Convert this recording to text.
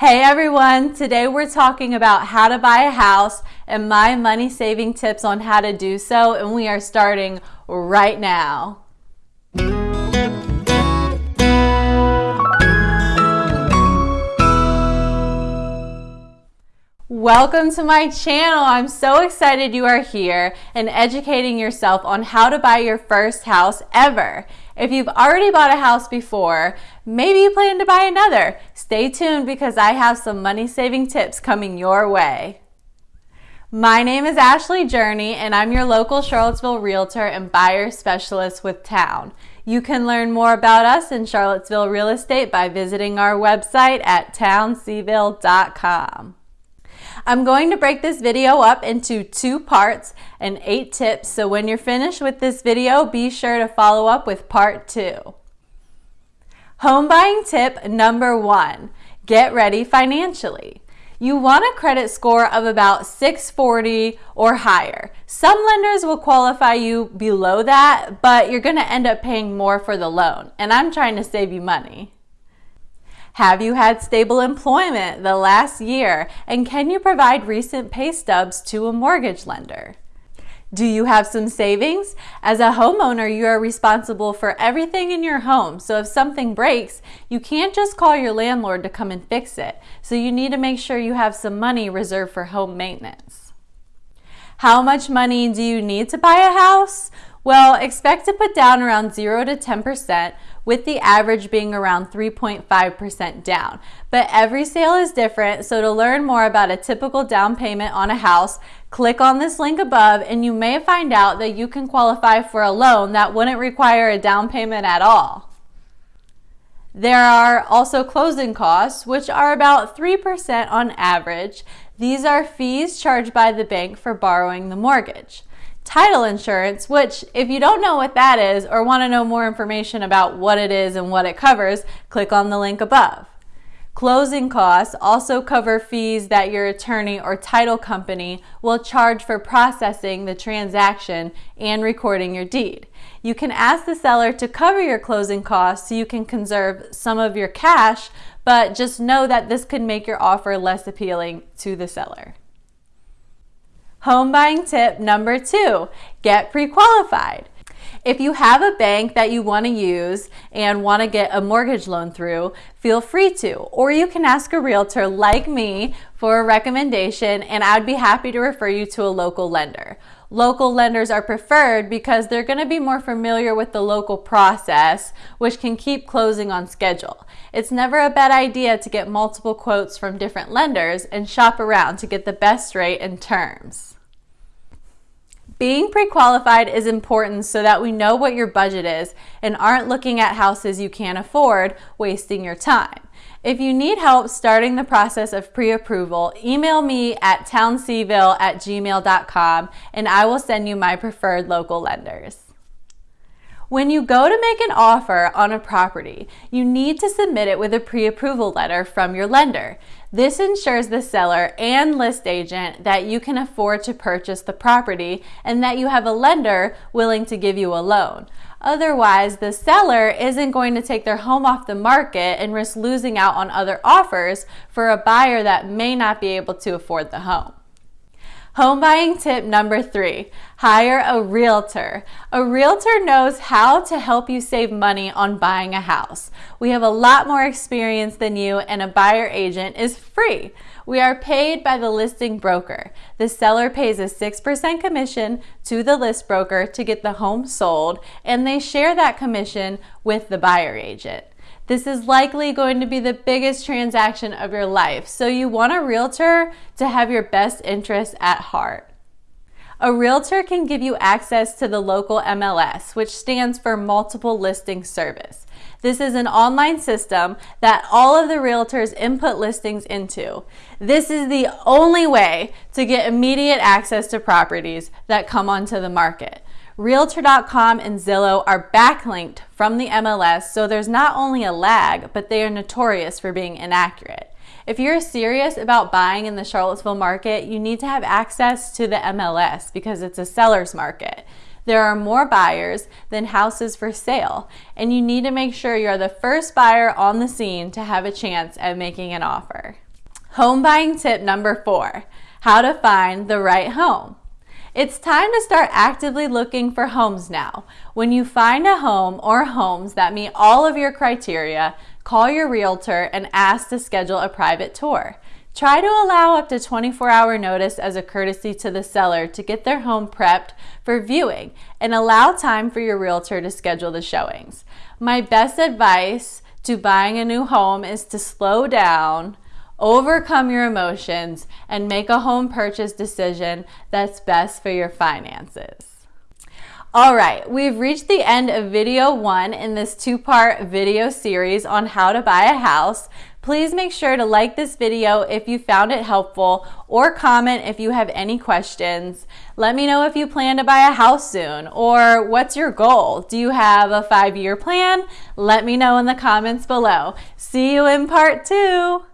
Hey everyone, today we're talking about how to buy a house and my money saving tips on how to do so, and we are starting right now. Welcome to my channel. I'm so excited you are here and educating yourself on how to buy your first house ever. If you've already bought a house before, maybe you plan to buy another. Stay tuned because I have some money saving tips coming your way. My name is Ashley Journey and I'm your local Charlottesville realtor and buyer specialist with Town. You can learn more about us in Charlottesville real estate by visiting our website at townseville.com. I'm going to break this video up into two parts and eight tips, so when you're finished with this video, be sure to follow up with part two. Home buying tip number one, get ready financially. You want a credit score of about 640 or higher. Some lenders will qualify you below that, but you're gonna end up paying more for the loan, and I'm trying to save you money. Have you had stable employment the last year? And can you provide recent pay stubs to a mortgage lender? Do you have some savings? As a homeowner, you are responsible for everything in your home. So if something breaks, you can't just call your landlord to come and fix it. So you need to make sure you have some money reserved for home maintenance. How much money do you need to buy a house? Well, expect to put down around 0 to 10%, with the average being around 3.5% down. But every sale is different, so to learn more about a typical down payment on a house, click on this link above and you may find out that you can qualify for a loan that wouldn't require a down payment at all. There are also closing costs, which are about 3% on average. These are fees charged by the bank for borrowing the mortgage title insurance, which if you don't know what that is or want to know more information about what it is and what it covers, click on the link above. Closing costs also cover fees that your attorney or title company will charge for processing the transaction and recording your deed. You can ask the seller to cover your closing costs so you can conserve some of your cash, but just know that this could make your offer less appealing to the seller. Home buying tip number two, get pre-qualified. If you have a bank that you want to use and want to get a mortgage loan through, feel free to. Or you can ask a realtor like me for a recommendation and I'd be happy to refer you to a local lender. Local lenders are preferred because they're going to be more familiar with the local process, which can keep closing on schedule. It's never a bad idea to get multiple quotes from different lenders and shop around to get the best rate and terms. Being pre-qualified is important so that we know what your budget is and aren't looking at houses you can't afford, wasting your time. If you need help starting the process of pre-approval, email me at townseville at gmail.com and I will send you my preferred local lenders. When you go to make an offer on a property, you need to submit it with a pre-approval letter from your lender. This ensures the seller and list agent that you can afford to purchase the property and that you have a lender willing to give you a loan. Otherwise, the seller isn't going to take their home off the market and risk losing out on other offers for a buyer that may not be able to afford the home. Home buying tip number three, hire a realtor. A realtor knows how to help you save money on buying a house. We have a lot more experience than you and a buyer agent is free. We are paid by the listing broker. The seller pays a 6% commission to the list broker to get the home sold, and they share that commission with the buyer agent. This is likely going to be the biggest transaction of your life, so you want a realtor to have your best interests at heart. A realtor can give you access to the local MLS, which stands for Multiple Listing Service. This is an online system that all of the realtors input listings into. This is the only way to get immediate access to properties that come onto the market. Realtor.com and Zillow are backlinked from the MLS, so there's not only a lag, but they are notorious for being inaccurate. If you're serious about buying in the Charlottesville market, you need to have access to the MLS because it's a seller's market. There are more buyers than houses for sale, and you need to make sure you're the first buyer on the scene to have a chance at making an offer. Home buying tip number four, how to find the right home. It's time to start actively looking for homes now. When you find a home or homes that meet all of your criteria, call your realtor and ask to schedule a private tour. Try to allow up to 24 hour notice as a courtesy to the seller to get their home prepped for viewing and allow time for your realtor to schedule the showings. My best advice to buying a new home is to slow down, overcome your emotions, and make a home purchase decision that's best for your finances. All right, we've reached the end of video one in this two-part video series on how to buy a house. Please make sure to like this video if you found it helpful or comment if you have any questions. Let me know if you plan to buy a house soon or what's your goal? Do you have a five-year plan? Let me know in the comments below. See you in part two.